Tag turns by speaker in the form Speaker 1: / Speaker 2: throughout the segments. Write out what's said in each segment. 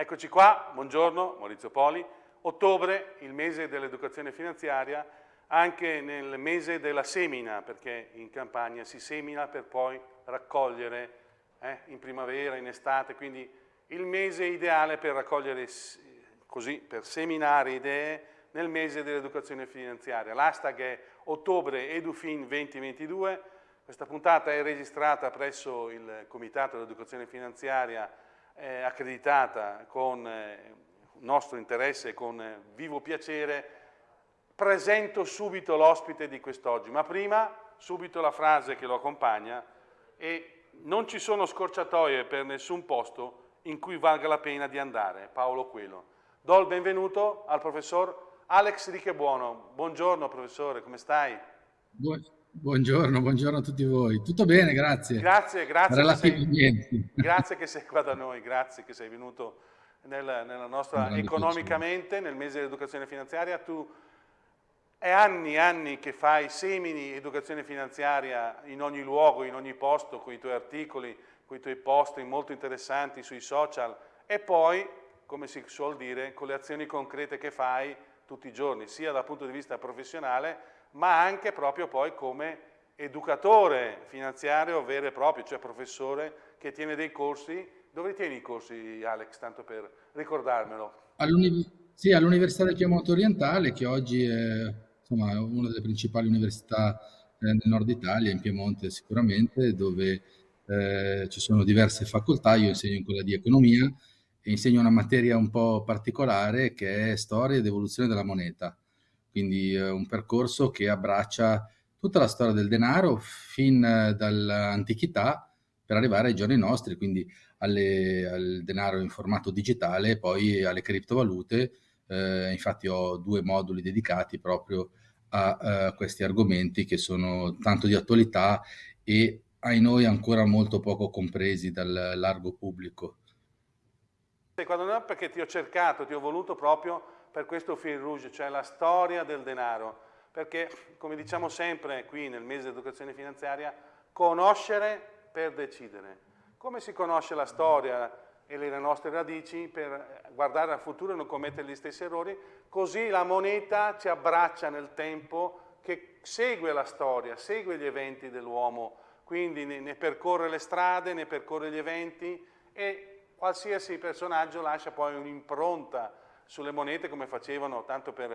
Speaker 1: Eccoci qua, buongiorno, Maurizio Poli. Ottobre, il mese dell'educazione finanziaria, anche nel mese della semina, perché in campagna si semina per poi raccogliere eh, in primavera, in estate, quindi il mese ideale per raccogliere, così, per seminare idee nel mese dell'educazione finanziaria. L'hashtag è ottobre edufin 2022, questa puntata è registrata presso il Comitato dell'Educazione Finanziaria eh, accreditata con eh, nostro interesse e con eh, vivo piacere, presento subito l'ospite di quest'oggi, ma prima subito la frase che lo accompagna e non ci sono scorciatoie per nessun posto in cui valga la pena di andare, Paolo Quello. Do il benvenuto al professor Alex Richebuono. Buongiorno professore, come stai?
Speaker 2: Buongiorno, buongiorno a tutti voi. Tutto bene, grazie.
Speaker 1: Grazie, grazie. Che sei, grazie che sei qua da noi, grazie che sei venuto nel, nella nostra, economicamente, nel mese dell'educazione finanziaria. Tu è anni e anni che fai semini educazione finanziaria in ogni luogo, in ogni posto, con i tuoi articoli, con i tuoi post molto interessanti sui social e poi, come si suol dire, con le azioni concrete che fai tutti i giorni, sia dal punto di vista professionale, ma anche proprio poi come educatore finanziario vero e proprio, cioè professore che tiene dei corsi. Dove tieni i corsi, Alex, tanto per ricordarmelo?
Speaker 2: sì, all'Università del Piemonte Orientale, che oggi è insomma, una delle principali università eh, nel nord Italia, in Piemonte sicuramente, dove eh, ci sono diverse facoltà, io insegno in quella di economia e insegno una materia un po' particolare che è storia ed evoluzione della moneta quindi eh, un percorso che abbraccia tutta la storia del denaro fin dall'antichità per arrivare ai giorni nostri, quindi alle, al denaro in formato digitale e poi alle criptovalute. Eh, infatti ho due moduli dedicati proprio a, a eh, questi argomenti che sono tanto di attualità e ai noi ancora molto poco compresi dal largo pubblico.
Speaker 1: Quando no, perché ti ho cercato, ti ho voluto proprio per questo fil rouge, cioè la storia del denaro, perché come diciamo sempre qui nel mese di educazione finanziaria, conoscere per decidere. Come si conosce la storia e le nostre radici per guardare al futuro e non commettere gli stessi errori, così la moneta ci abbraccia nel tempo che segue la storia, segue gli eventi dell'uomo, quindi ne percorre le strade, ne percorre gli eventi e qualsiasi personaggio lascia poi un'impronta sulle monete come facevano, tanto per,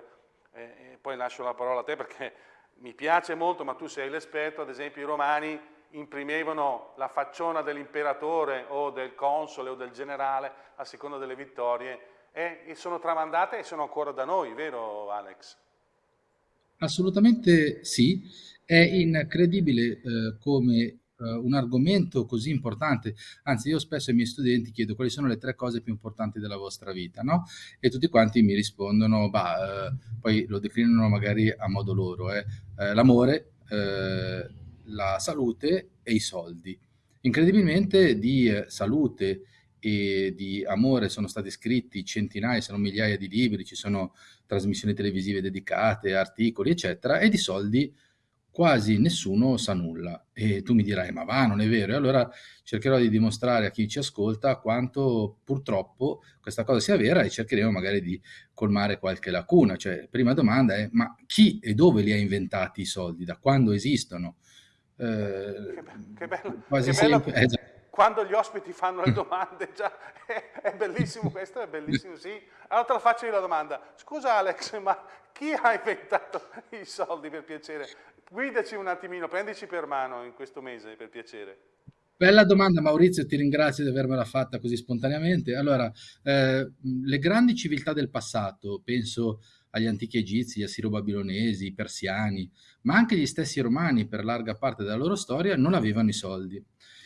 Speaker 1: eh, eh, poi lascio la parola a te perché mi piace molto, ma tu sei l'esperto, ad esempio i romani imprimevano la facciona dell'imperatore o del console o del generale a seconda delle vittorie e, e sono tramandate e sono ancora da noi, vero Alex?
Speaker 2: Assolutamente sì, è incredibile eh, come un argomento così importante, anzi io spesso ai miei studenti chiedo quali sono le tre cose più importanti della vostra vita, no? E tutti quanti mi rispondono, bah, uh, poi lo declinano magari a modo loro, eh? uh, l'amore, la salute e i soldi. Incredibilmente di salute e di amore sono stati scritti centinaia, se non migliaia di libri, ci sono trasmissioni televisive dedicate, articoli, eccetera, e di soldi quasi nessuno sa nulla. E tu mi dirai, ma va, non è vero? E allora cercherò di dimostrare a chi ci ascolta quanto purtroppo questa cosa sia vera e cercheremo magari di colmare qualche lacuna. Cioè, prima domanda è, ma chi e dove li ha inventati i soldi? Da quando esistono?
Speaker 1: Eh, che, bello, quasi che sempre, bello. Eh, quando gli ospiti fanno le domande, già, è, è, bellissimo questo, è bellissimo, sì. Allora te la faccio io la domanda. Scusa Alex, ma chi ha inventato i soldi per piacere? Guidaci un attimino, prendici per mano in questo mese, per piacere.
Speaker 2: Bella domanda Maurizio, ti ringrazio di avermela fatta così spontaneamente. Allora, eh, le grandi civiltà del passato, penso agli antichi egizi, gli assiro-babilonesi, i persiani, ma anche gli stessi romani per larga parte della loro storia non avevano i soldi. I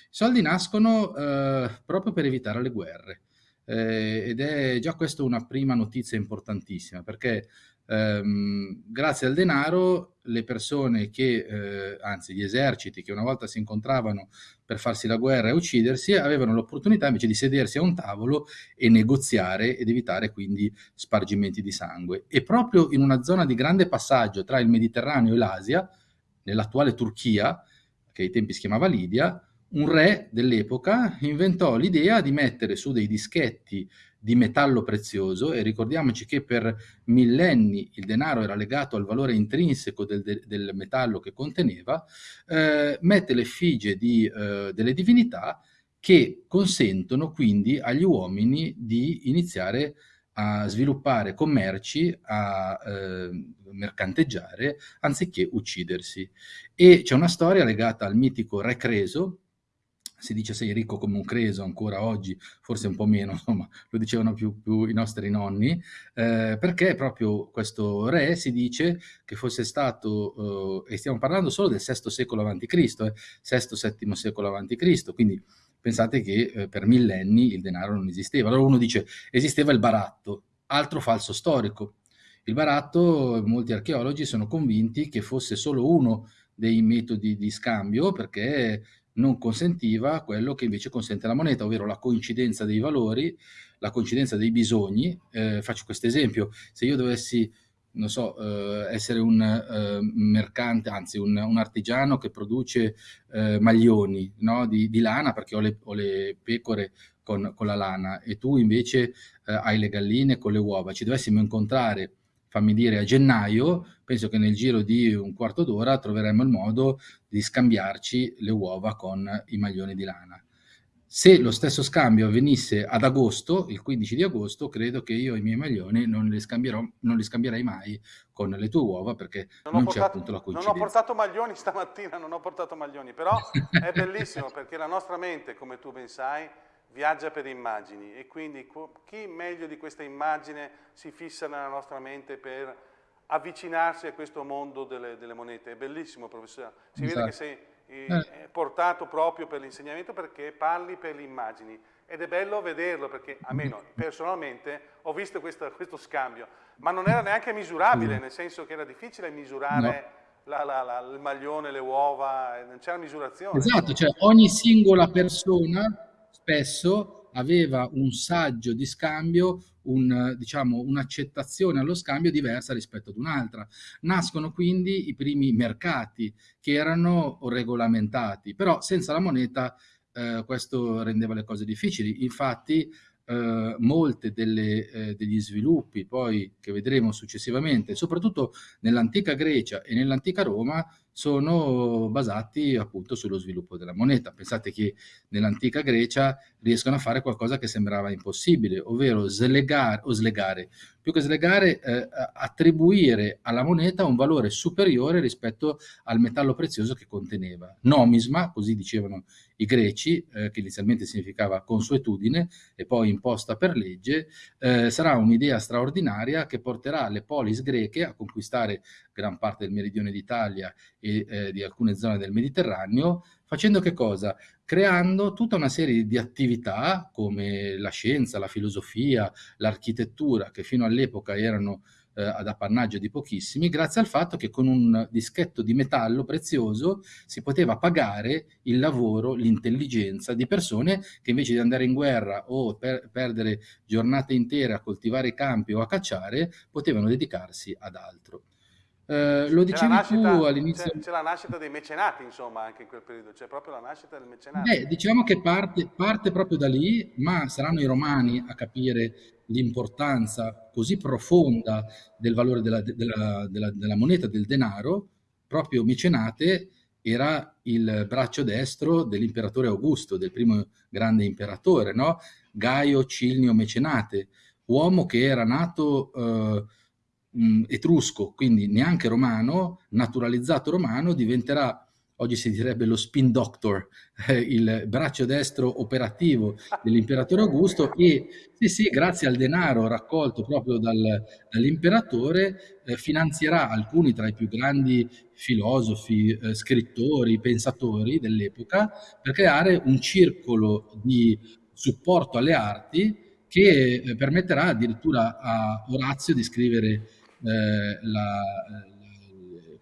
Speaker 2: soldi nascono eh, proprio per evitare le guerre eh, ed è già questa una prima notizia importantissima perché ehm, grazie al denaro le persone che, eh, anzi gli eserciti che una volta si incontravano per farsi la guerra e uccidersi, avevano l'opportunità invece di sedersi a un tavolo e negoziare ed evitare quindi spargimenti di sangue. E proprio in una zona di grande passaggio tra il Mediterraneo e l'Asia, nell'attuale Turchia, che ai tempi si chiamava Lidia, un re dell'epoca inventò l'idea di mettere su dei dischetti di metallo prezioso e ricordiamoci che per millenni il denaro era legato al valore intrinseco del, del metallo che conteneva, eh, mette l'effigie di, eh, delle divinità che consentono quindi agli uomini di iniziare a sviluppare commerci, a eh, mercanteggiare, anziché uccidersi. E c'è una storia legata al mitico Re Creso, si dice sei ricco come un creso ancora oggi, forse un po' meno, insomma, lo dicevano più, più i nostri nonni, eh, perché proprio questo re si dice che fosse stato, eh, e stiamo parlando solo del VI secolo a.C., eh, VI-VII secolo a.C., quindi pensate che eh, per millenni il denaro non esisteva. Allora uno dice, esisteva il baratto, altro falso storico. Il baratto, molti archeologi sono convinti che fosse solo uno dei metodi di scambio perché non consentiva quello che invece consente la moneta, ovvero la coincidenza dei valori, la coincidenza dei bisogni. Eh, faccio questo esempio, se io dovessi, non so, eh, essere un eh, mercante, anzi un, un, artigiano che produce eh, maglioni no? di, di, lana, perché ho le, ho le pecore con, con, la lana, e tu invece eh, hai le galline con le uova, ci dovessimo incontrare fammi dire a gennaio, penso che nel giro di un quarto d'ora troveremo il modo di scambiarci le uova con i maglioni di lana. Se lo stesso scambio avvenisse ad agosto, il 15 di agosto, credo che io i miei maglioni non li, non li scambierei mai con le tue uova perché non, non c'è appunto la coincidenza.
Speaker 1: Non ho portato maglioni stamattina, non ho portato maglioni, però è bellissimo perché la nostra mente, come tu ben sai, viaggia per immagini e quindi chi meglio di questa immagine si fissa nella nostra mente per avvicinarsi a questo mondo delle, delle monete. È bellissimo, professore. Si esatto. vede che sei eh, eh. portato proprio per l'insegnamento perché parli per le immagini. Ed è bello vederlo perché, almeno personalmente, ho visto questo, questo scambio, ma non era neanche misurabile, nel senso che era difficile misurare no. La, la, la, il maglione, le uova, non c'era misurazione.
Speaker 2: Esatto, cioè ogni singola persona spesso aveva un saggio di scambio, un, diciamo, un'accettazione allo scambio diversa rispetto ad un'altra. Nascono quindi i primi mercati che erano regolamentati, però senza la moneta eh, questo rendeva le cose difficili. Infatti eh, molte eh, degli sviluppi poi che vedremo successivamente, soprattutto nell'antica Grecia e nell'antica Roma, sono basati appunto sullo sviluppo della moneta. Pensate che nell'antica Grecia riescono a fare qualcosa che sembrava impossibile, ovvero slegare, o slegare, più che slegare, eh, attribuire alla moneta un valore superiore rispetto al metallo prezioso che conteneva. Nomisma, così dicevano i greci, eh, che inizialmente significava consuetudine e poi imposta per legge, eh, sarà un'idea straordinaria che porterà le polis greche a conquistare gran parte del meridione d'Italia eh, di alcune zone del Mediterraneo, facendo che cosa? Creando tutta una serie di attività come la scienza, la filosofia, l'architettura, che fino all'epoca erano eh, ad appannaggio di pochissimi, grazie al fatto che con un dischetto di metallo prezioso si poteva pagare il lavoro, l'intelligenza di persone che invece di andare in guerra o per perdere giornate intere a coltivare campi o a cacciare, potevano dedicarsi ad altro. Eh, lo dicevi nascita, tu all'inizio.
Speaker 1: C'è, la nascita dei mecenati, insomma, anche in quel periodo, c'è proprio la nascita del mecenato.
Speaker 2: Beh, diciamo che parte, parte, proprio da lì, ma saranno i romani a capire l'importanza così profonda del valore della, della, della, della moneta, del denaro, proprio mecenate era il braccio destro dell'imperatore Augusto, del primo grande imperatore, no? Gaio Cilnio Mecenate, uomo che era nato eh, mh, etrusco, quindi neanche romano, naturalizzato romano, diventerà oggi si direbbe lo spin doctor, eh, il braccio destro operativo dell'imperatore Augusto e sì, sì, grazie al denaro raccolto proprio dal, dall'imperatore eh, finanzierà alcuni tra i più grandi filosofi, eh, scrittori, pensatori dell'epoca per creare un circolo di supporto alle arti che eh, permetterà addirittura a Orazio di scrivere eh, la,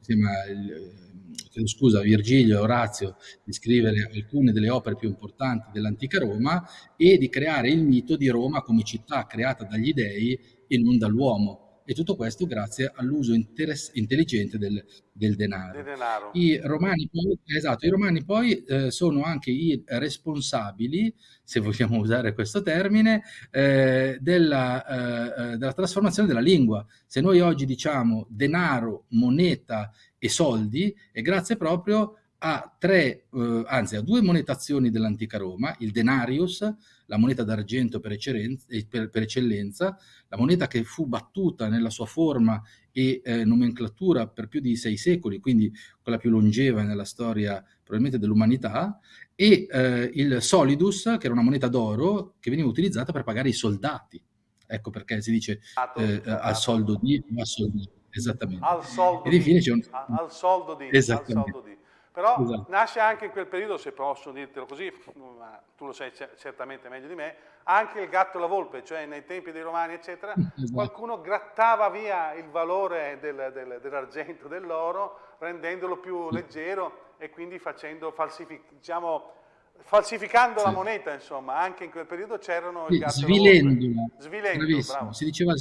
Speaker 2: la, il, scusa, Virgilio e Orazio di scrivere alcune delle opere più importanti dell'antica Roma e di creare il mito di Roma come città creata dagli dei e non dall'uomo. E tutto questo grazie all'uso intelligente del, del denaro. denaro. I, romani poi, esatto, I romani poi eh, sono anche i responsabili, se vogliamo usare questo termine, eh, della, eh, eh, della trasformazione della lingua. Se noi oggi diciamo denaro, moneta e soldi, è grazie proprio a tre, eh, anzi a due monetazioni dell'antica Roma, il denarius, la moneta d'argento per, eh, per, per, eccellenza, la moneta che fu battuta nella sua forma e eh, nomenclatura per più di sei secoli, quindi quella più longeva nella storia probabilmente dell'umanità, e eh, il solidus, che era una moneta d'oro che veniva utilizzata per pagare i soldati. Ecco perché si dice eh, al soldo di, al soldo esattamente.
Speaker 1: Al soldo Ed infine c'è un... Al soldo di. Al soldo di. Però esatto. nasce anche in quel periodo, se posso dirtelo così, ma tu lo sai certamente meglio di me, anche il gatto e la volpe, cioè nei tempi dei romani, eccetera, esatto. qualcuno grattava via il valore del, del, dell'argento, dell'oro, rendendolo più leggero e quindi facendo falsific diciamo, falsificando sì. la moneta, insomma, anche in quel periodo c'erano il gatto
Speaker 2: svilendola. Svilendo. Si diceva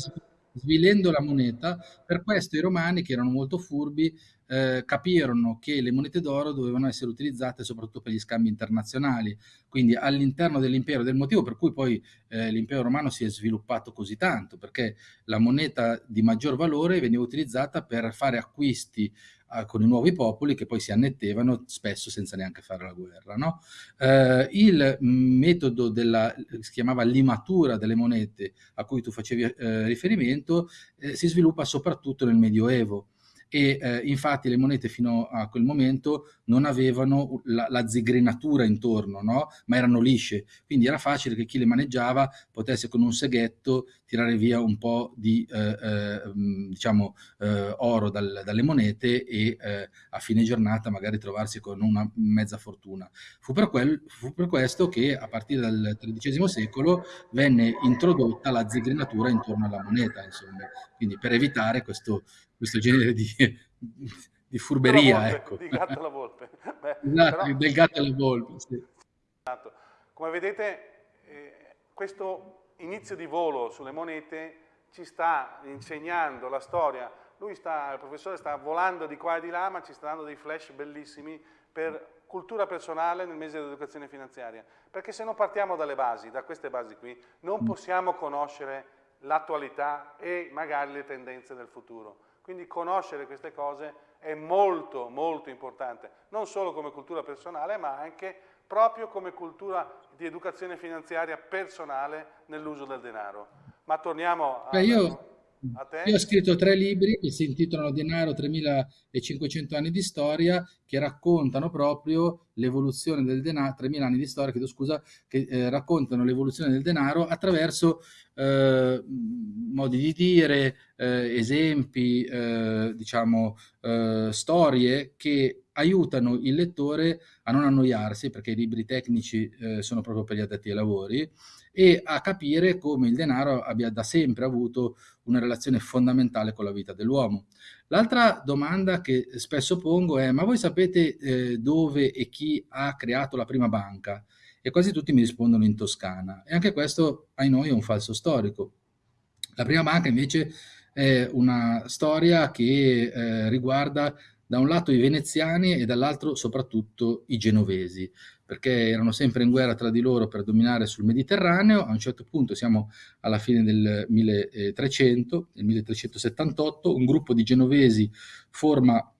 Speaker 2: svilendo la moneta, per questo i romani, che erano molto furbi, eh, capirono che le monete d'oro dovevano essere utilizzate soprattutto per gli scambi internazionali, quindi all'interno dell'impero, del motivo per cui poi eh, l'impero romano si è sviluppato così tanto, perché la moneta di maggior valore veniva utilizzata per fare acquisti con i nuovi popoli che poi si annettevano spesso senza neanche fare la guerra. No? Eh, il metodo della, si chiamava limatura delle monete a cui tu facevi eh, riferimento eh, si sviluppa soprattutto nel Medioevo e eh, infatti le monete fino a quel momento non avevano la, la zigrinatura intorno, no? ma erano lisce, quindi era facile che chi le maneggiava potesse con un seghetto tirare via un po' di eh, eh, diciamo, eh, oro dal, dalle monete e eh, a fine giornata magari trovarsi con una mezza fortuna. Fu per, quel, fu per questo che a partire dal XIII secolo venne introdotta la zigrinatura intorno alla moneta, insomma. quindi per evitare questo questo genere di, di furberia. Volpe, ecco.
Speaker 1: Di gatto alla volpe.
Speaker 2: Beh, esatto, però, del gatto alla volpe, sì.
Speaker 1: Come vedete, eh, questo inizio di volo sulle monete ci sta insegnando la storia. Lui sta, il professore sta volando di qua e di là, ma ci sta dando dei flash bellissimi per cultura personale nel mese dell'educazione finanziaria. Perché se non partiamo dalle basi, da queste basi qui, non mm. possiamo conoscere l'attualità e magari le tendenze del futuro. Quindi conoscere queste cose è molto, molto importante, non solo come cultura personale, ma anche proprio come cultura di educazione finanziaria personale nell'uso del denaro. Ma torniamo a...
Speaker 2: Beh, io io ho scritto tre libri che si intitolano Denaro 3500 anni di storia, che raccontano proprio l'evoluzione del denaro, 3000 anni di storia, chiedo scusa, che eh, raccontano l'evoluzione del denaro attraverso eh, modi di dire, eh, esempi, eh, diciamo, eh, storie che aiutano il lettore a non annoiarsi, perché i libri tecnici eh, sono proprio per gli addetti ai lavori, e a capire come il denaro abbia da sempre avuto una relazione fondamentale con la vita dell'uomo. L'altra domanda che spesso pongo è, ma voi sapete eh, dove e chi ha creato la prima banca? E quasi tutti mi rispondono in Toscana. E anche questo, ai noi, è un falso storico. La prima banca invece è una storia che eh, riguarda da un lato i veneziani e dall'altro soprattutto i genovesi perché erano sempre in guerra tra di loro per dominare sul Mediterraneo. A un certo punto, siamo alla fine del 1300, nel 1378, un gruppo di genovesi forma eh,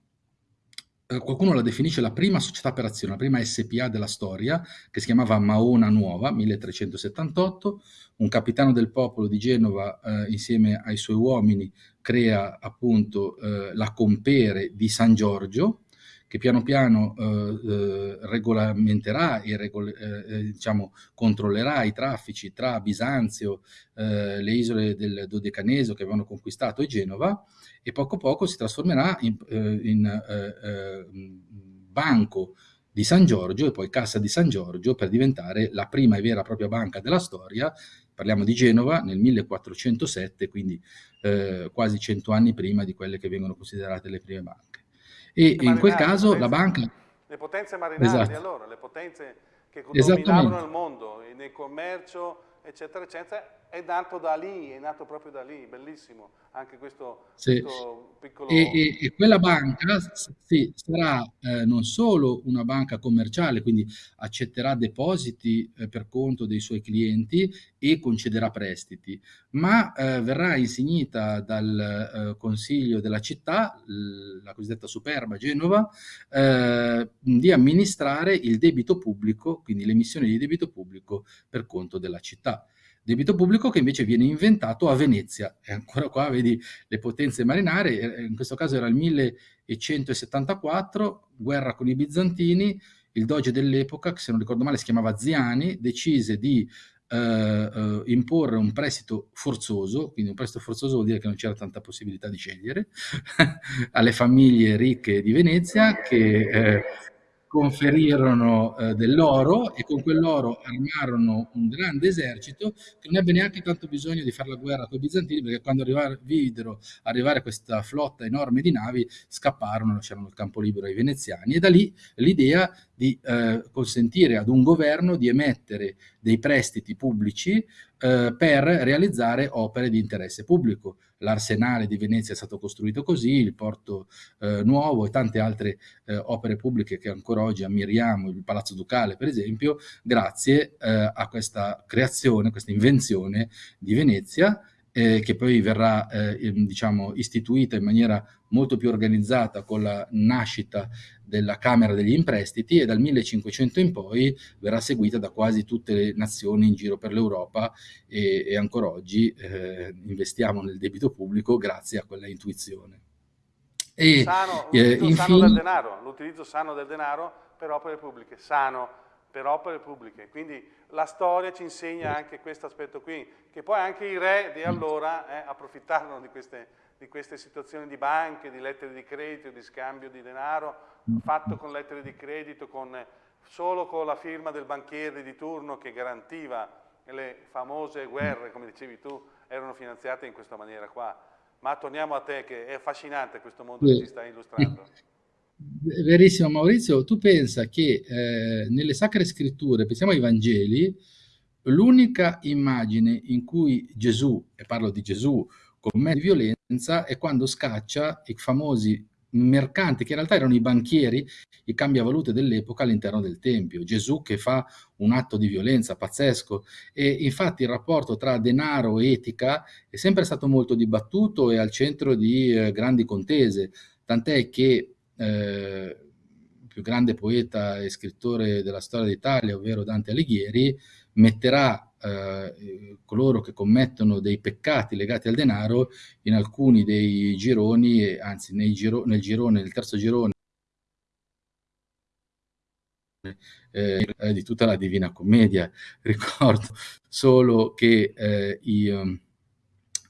Speaker 2: qualcuno la definisce la prima società per azione, la prima SPA della storia, che si chiamava Maona Nuova, 1378. Un capitano del popolo di Genova, eh, insieme ai suoi uomini, crea appunto eh, la compere di San Giorgio, che piano piano eh, eh, regolamenterà e regol eh, eh, diciamo, controllerà i traffici tra Bisanzio, eh, le isole del Dodecaneso che avevano conquistato e Genova e poco a poco si trasformerà in, eh, in banco di San Giorgio e poi Cassa di San Giorgio per diventare la prima e vera e propria banca della storia. Parliamo di Genova nel 1407, quindi eh, quasi cento anni prima di quelle che vengono considerate le prime banche. E in quel caso
Speaker 1: potenze,
Speaker 2: la banca...
Speaker 1: Le potenze marinali esatto. allora, le potenze che dominavano il mondo, nel commercio, eccetera, eccetera, è nato da lì, è nato proprio da lì, bellissimo anche questo,
Speaker 2: sì.
Speaker 1: questo piccolo...
Speaker 2: E, e, e, quella banca sì, sarà eh, non solo una banca commerciale, quindi accetterà depositi eh, per conto dei suoi clienti e concederà prestiti, ma eh, verrà insignita dal eh, Consiglio della città, la cosiddetta Superba Genova, eh, di amministrare il debito pubblico, quindi l'emissione di debito pubblico per conto della città debito pubblico che invece viene inventato a Venezia. E ancora qua vedi le potenze marinare, eh, in questo caso era il 1174, guerra con i bizantini, il doge dell'epoca, che se non ricordo male si chiamava Ziani, decise di eh, eh, imporre un prestito forzoso, quindi un prestito forzoso vuol dire che non c'era tanta possibilità di scegliere, alle famiglie ricche di Venezia che eh, conferirono eh, dell'oro e con quell'oro armarono un grande esercito che non ebbe neanche tanto bisogno di fare la guerra con i bizantini perché quando arrivar, videro arrivare questa flotta enorme di navi scapparono, lasciarono il campo libero ai veneziani e da lì l'idea di eh, consentire ad un governo di emettere dei prestiti pubblici eh, per realizzare opere di interesse pubblico. L'arsenale di Venezia è stato costruito così, il porto eh, nuovo e tante altre eh, opere pubbliche che ancora oggi ammiriamo, il Palazzo Ducale per esempio, grazie eh, a questa creazione, questa invenzione di Venezia eh, che poi verrà eh, diciamo, istituita in maniera molto più organizzata con la nascita della Camera degli Imprestiti e dal 1500 in poi verrà seguita da quasi tutte le nazioni in giro per l'Europa e, e, ancora oggi eh, investiamo nel debito pubblico grazie a quella intuizione.
Speaker 1: E, sano, eh, infine... sano del denaro, l'utilizzo sano del denaro per opere pubbliche, sano per opere pubbliche. Quindi la storia ci insegna anche questo aspetto qui, che poi anche i re di allora eh, approfittarono di queste, di queste, situazioni di banche, di lettere di credito, di scambio di denaro, fatto con lettere di credito, con, solo con la firma del banchiere di turno che garantiva le famose guerre, come dicevi tu, erano finanziate in questa maniera qua. Ma torniamo a te, che è affascinante questo mondo che ci stai illustrando.
Speaker 2: Verissimo Maurizio, tu pensa che eh, nelle sacre scritture, pensiamo ai Vangeli, l'unica immagine in cui Gesù, e parlo di Gesù, commette violenza è quando scaccia i famosi mercanti, che in realtà erano i banchieri, i cambiavalute dell'epoca all'interno del Tempio. Gesù che fa un atto di violenza pazzesco e infatti il rapporto tra denaro e etica è sempre stato molto dibattuto e al centro di eh, grandi contese, tant'è che eh, più grande poeta e scrittore della storia d'Italia, ovvero Dante Alighieri, metterà eh, coloro che commettono dei peccati legati al denaro in alcuni dei gironi, anzi giro, nel girone, nel terzo girone eh, di tutta la Divina Commedia. Ricordo solo che eh, i, um,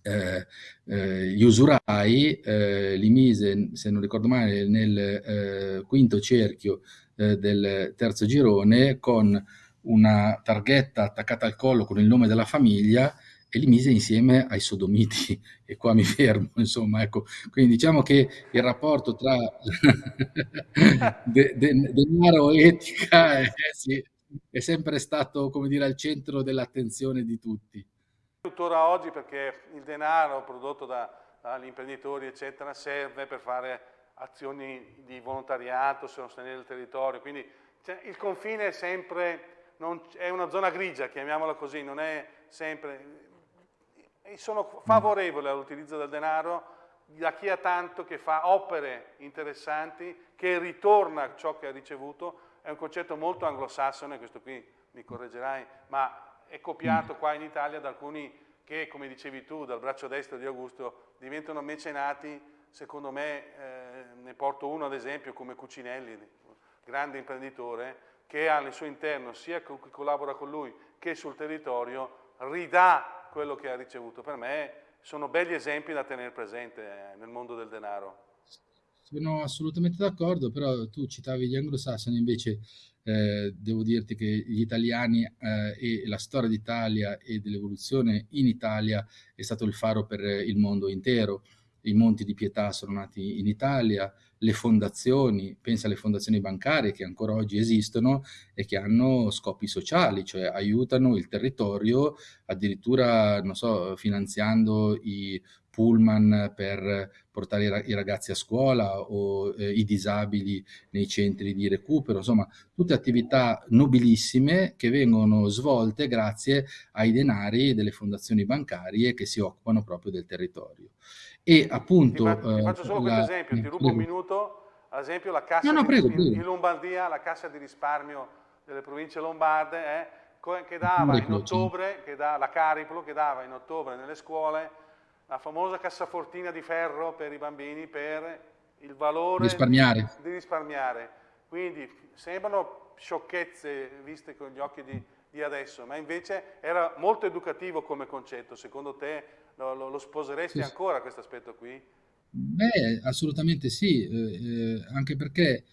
Speaker 2: eh, eh, gli usurai eh, li mise, se non ricordo male, nel eh, quinto cerchio del terzo girone con una targhetta attaccata al collo con il nome della famiglia e li mise insieme ai sodomiti. E qua mi fermo insomma ecco. Quindi diciamo che il rapporto tra de, de, denaro e etica è, sì, è sempre stato come dire al centro dell'attenzione di tutti
Speaker 1: tuttora oggi perché il denaro prodotto da, dagli imprenditori eccetera serve per fare azioni di volontariato, sostenere il territorio, quindi cioè, il confine è sempre, non, è una zona grigia, chiamiamola così, non è sempre, sono favorevole all'utilizzo del denaro da chi ha tanto che fa opere interessanti, che ritorna ciò che ha ricevuto, è un concetto molto anglosassone, questo qui mi correggerai, ma è copiato qua in Italia da alcuni che, come dicevi tu, dal braccio destro di Augusto, diventano mecenati, secondo me, eh, ne porto uno ad esempio come Cucinelli, grande imprenditore, che ha nel suo interno, sia chi collabora con lui che sul territorio, ridà quello che ha ricevuto. Per me sono belli esempi da tenere presente eh, nel mondo del denaro.
Speaker 2: Sono assolutamente d'accordo, però tu citavi gli anglosassoni, invece eh, devo dirti che gli italiani eh, e la storia d'Italia e dell'evoluzione in Italia è stato il faro per il mondo intero. I monti di pietà sono nati in Italia, le fondazioni, pensa alle fondazioni bancarie che ancora oggi esistono e che hanno scopi sociali, cioè aiutano il territorio addirittura, non so, finanziando i pullman per portare i ragazzi a scuola o eh, i disabili nei centri di recupero, insomma tutte attività nobilissime che vengono svolte grazie ai denari delle fondazioni bancarie che si occupano proprio del territorio. E appunto...
Speaker 1: Ti, fa, ti faccio solo la, questo esempio, ti rubo un minuto, ad esempio la cassa no, no, prego, di, prego. in Lombardia, la cassa di risparmio delle province lombarde, eh, che dava in ottobre, che da, la Cariplo, che dava in ottobre nelle scuole la famosa cassafortina di ferro per i bambini per il valore
Speaker 2: risparmiare.
Speaker 1: Di, risparmiare. Quindi sembrano sciocchezze viste con gli occhi di, di, adesso, ma invece era molto educativo come concetto. Secondo te lo, lo, lo sposeresti sì. ancora questo aspetto qui?
Speaker 2: Beh, assolutamente sì, eh, eh, anche perché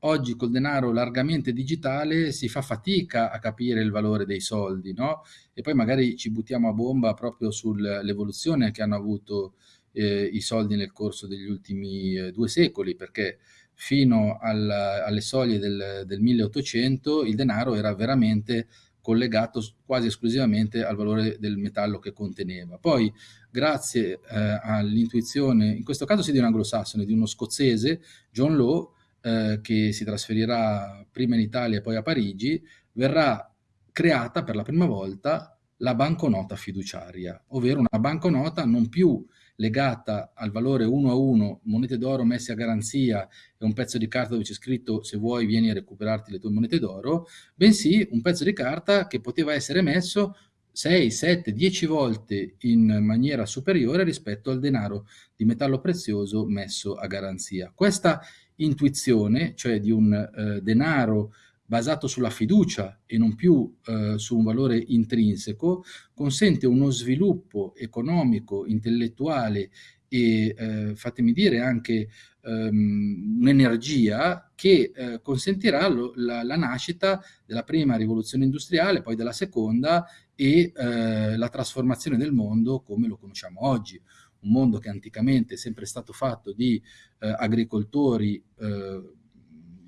Speaker 2: oggi col denaro largamente digitale si fa fatica a capire il valore dei soldi, no? E poi magari ci buttiamo a bomba proprio sull'evoluzione che hanno avuto eh, i soldi nel corso degli ultimi eh, due secoli, perché fino al, alle soglie del, del 1800 il denaro era veramente collegato quasi esclusivamente al valore del metallo che conteneva. Poi, grazie eh, all'intuizione, in questo caso si di un anglosassone, di uno scozzese, John Law, eh, che si trasferirà prima in Italia e poi a Parigi, verrà creata per la prima volta la banconota fiduciaria, ovvero una banconota non più legata al valore uno a uno, monete d'oro messe a garanzia e un pezzo di carta dove c'è scritto se vuoi vieni a recuperarti le tue monete d'oro, bensì un pezzo di carta che poteva essere messo 6, 7, 10 volte in maniera superiore rispetto al denaro di metallo prezioso messo a garanzia. Questa intuizione, cioè di un eh, denaro basato sulla fiducia e non più eh, su un valore intrinseco, consente uno sviluppo economico, intellettuale e, eh, fatemi dire, anche um, un'energia che eh, consentirà lo, la, la, nascita della prima rivoluzione industriale, poi della seconda e eh, la trasformazione del mondo come lo conosciamo oggi un mondo che anticamente è sempre stato fatto di eh, agricoltori eh,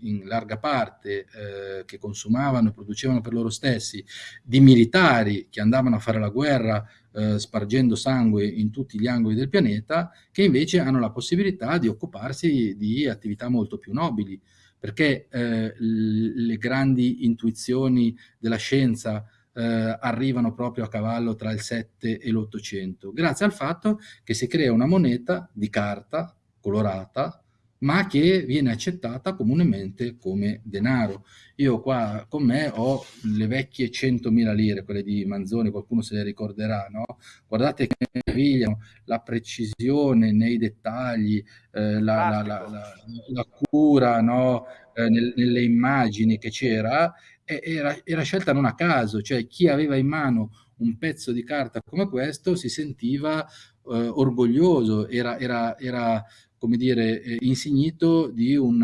Speaker 2: in larga parte eh, che consumavano e producevano per loro stessi, di militari che andavano a fare la guerra eh, spargendo sangue in tutti gli angoli del pianeta, che invece hanno la possibilità di occuparsi di attività molto più nobili, perché eh, le grandi intuizioni della scienza eh, arrivano proprio a cavallo tra il 7 e l'800, grazie al fatto che si crea una moneta di carta colorata ma che viene accettata comunemente come denaro. Io qua con me ho le vecchie 100.000 lire, quelle di Manzoni, qualcuno se le ricorderà, no? Guardate che meraviglia, la precisione nei dettagli, eh, la, la, la, la, cura no? eh, nel, nelle immagini che c'era, era, era scelta non a caso, cioè chi aveva in mano un pezzo di carta come questo si sentiva eh, orgoglioso, era, era, era, come dire, eh, insignito di un,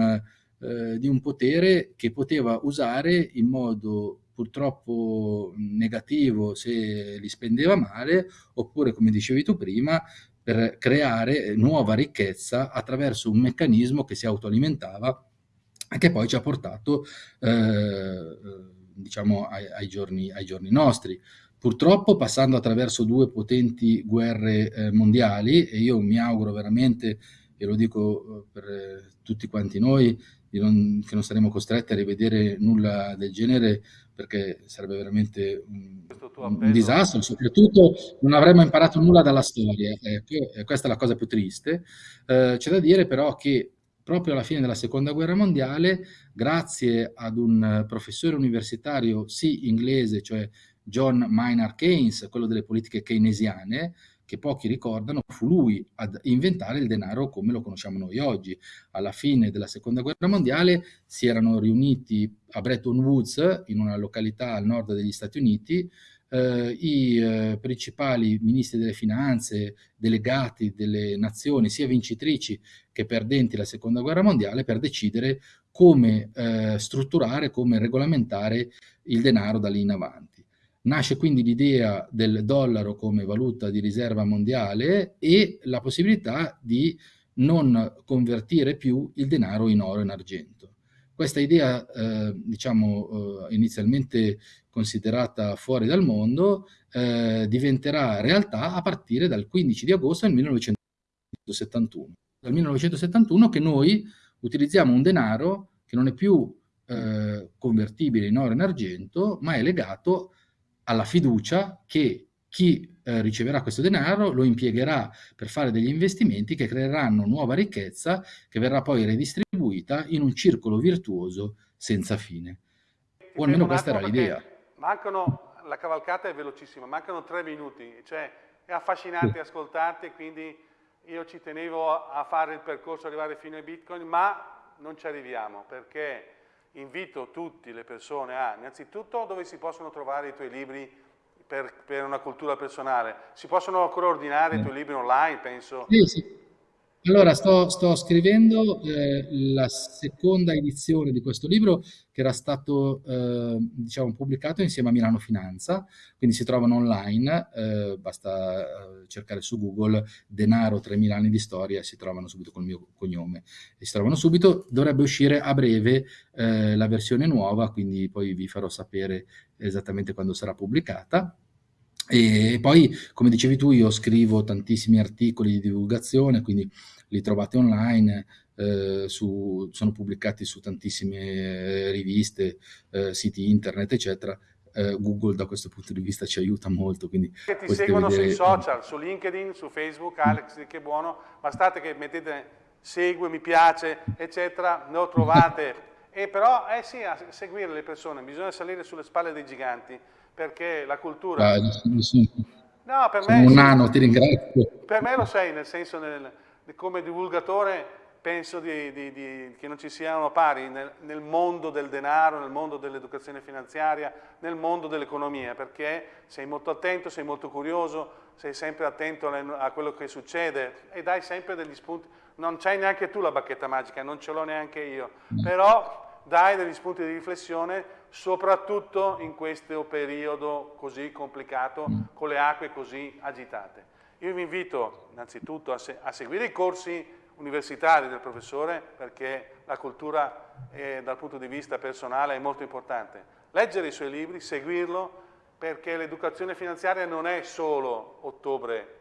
Speaker 2: eh, di un potere che poteva usare in modo purtroppo negativo se li spendeva male, oppure, come dicevi tu prima, per creare nuova ricchezza attraverso un meccanismo che si autoalimentava che poi ci ha portato eh, diciamo ai, ai, giorni, ai, giorni, nostri. Purtroppo passando attraverso due potenti guerre eh, mondiali e io mi auguro veramente, e lo dico eh, per eh, tutti quanti noi, non, che non saremo costretti a rivedere nulla del genere perché sarebbe veramente un, un disastro, soprattutto non avremmo imparato nulla dalla storia, ecco, questa è la cosa più triste. Eh, c'è da dire però che proprio alla fine della seconda guerra mondiale, grazie ad un professore universitario, sì inglese, cioè John Maynard Keynes, quello delle politiche keynesiane, che pochi ricordano, fu lui ad inventare il denaro come lo conosciamo noi oggi. Alla fine della seconda guerra mondiale si erano riuniti a Bretton Woods, in una località al nord degli Stati Uniti, eh, i eh, principali ministri delle finanze, delegati delle nazioni, sia vincitrici che perdenti la seconda guerra mondiale, per decidere come eh, strutturare, come regolamentare il denaro da lì in avanti. Nasce quindi l'idea del dollaro come valuta di riserva mondiale e la possibilità di non convertire più il denaro in oro e in argento. Questa idea, eh, diciamo, eh, inizialmente considerata fuori dal mondo, eh, diventerà realtà a partire dal 15 di agosto del 1971. Dal 1971 che noi utilizziamo un denaro che non è più eh, convertibile in oro e in argento, ma è legato alla fiducia che chi eh, riceverà questo denaro lo impiegherà per fare degli investimenti che creeranno nuova ricchezza che verrà poi redistribuita in un circolo virtuoso senza fine. O almeno questa era l'idea.
Speaker 1: Mancano, la cavalcata è velocissima, mancano tre minuti, cioè è affascinante sì. ascoltarti, quindi io ci tenevo a fare il percorso, arrivare fino ai bitcoin, ma non ci arriviamo perché invito tutte le persone a, innanzitutto, dove si possono trovare i tuoi libri per, per una cultura personale. Si possono ancora ordinare i tuoi libri online, penso?
Speaker 2: Sì, sì. Allora, sto, sto scrivendo eh, la seconda edizione di questo libro che era stato eh, diciamo, pubblicato insieme a Milano Finanza, quindi si trovano online, eh, basta eh, cercare su Google denaro 3000 anni di storia si trovano subito col mio cognome. E si trovano subito, dovrebbe uscire a breve eh, la versione nuova, quindi poi vi farò sapere esattamente quando sarà pubblicata. E poi, come dicevi tu, io scrivo tantissimi articoli di divulgazione, quindi li trovate online, eh, su, sono pubblicati su tantissime eh, riviste, eh, siti internet, eccetera. Eh, Google da questo punto di vista ci aiuta molto. Quindi
Speaker 1: che ti seguono vedere... sui social, su LinkedIn, su Facebook, Alex, che buono, bastate che mettete segue, mi piace, eccetera, lo trovate. e però, eh sì, a seguire le persone, bisogna salire sulle spalle dei giganti perché la cultura... Ah,
Speaker 2: no, per me... Un nano, ti ringrazio.
Speaker 1: Per me lo sei, nel senso, nel, come divulgatore penso di, di, di, che non ci siano pari nel, nel, mondo del denaro, nel mondo dell'educazione finanziaria, nel mondo dell'economia, perché sei molto attento, sei molto curioso, sei sempre attento a quello che succede e dai sempre degli spunti. Non c'hai neanche tu la bacchetta magica, non ce l'ho neanche io, però dai degli spunti di riflessione soprattutto in questo periodo così complicato, mm. con le acque così agitate. Io vi invito innanzitutto a, se a seguire i corsi universitari del professore perché la cultura eh, dal punto di vista personale è molto importante. Leggere i suoi libri, seguirlo, perché l'educazione finanziaria non è solo ottobre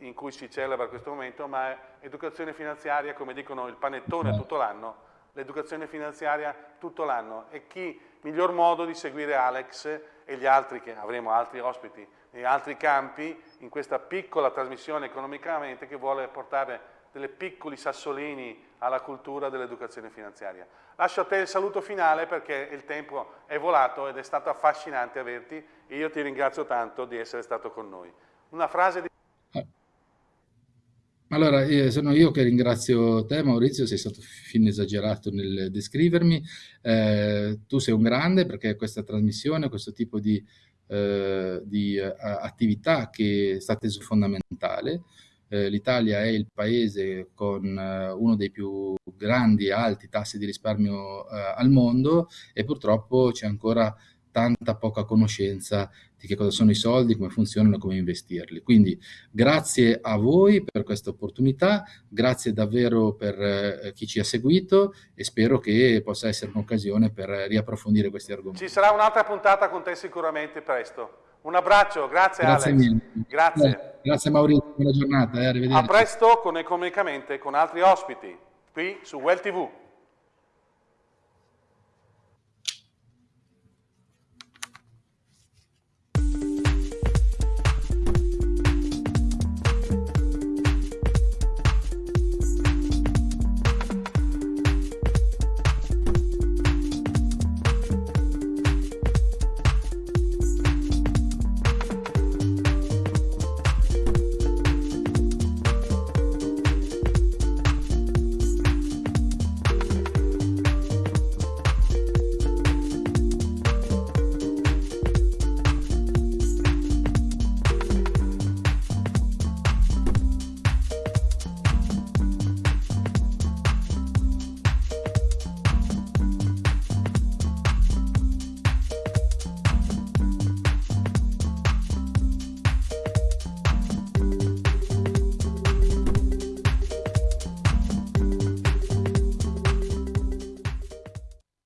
Speaker 1: in cui si celebra questo momento, ma è educazione finanziaria, come dicono il panettone tutto l'anno, l'educazione finanziaria tutto l'anno e chi miglior modo di seguire Alex e gli altri che avremo altri ospiti in altri campi in questa piccola trasmissione economicamente che vuole portare delle piccoli sassolini alla cultura dell'educazione finanziaria. Lascio a te il saluto finale perché il tempo è volato ed è stato affascinante averti e io ti ringrazio tanto di essere stato con noi. Una frase di...
Speaker 2: Allora, eh, sono io che ringrazio te Maurizio, sei stato fin esagerato nel descrivermi, eh, tu sei un grande perché questa trasmissione, questo tipo di, eh, di uh, attività che è stata fondamentale, eh, l'Italia è il paese con uh, uno dei più grandi e alti tassi di risparmio al mondo e purtroppo c'è ancora tanta poca conoscenza di che cosa sono i soldi, come funzionano, come investirli. Quindi grazie a voi per questa opportunità, grazie davvero per eh, chi ci ha seguito e spero che possa essere un'occasione per riapprofondire questi argomenti.
Speaker 1: Ci sarà un'altra puntata con te sicuramente presto. Un abbraccio, grazie,
Speaker 2: grazie
Speaker 1: Alex.
Speaker 2: Mille. Grazie. Grazie Maurizio, buona giornata, eh, arrivederci.
Speaker 1: A presto con Economicamente con altri ospiti qui su Well TV.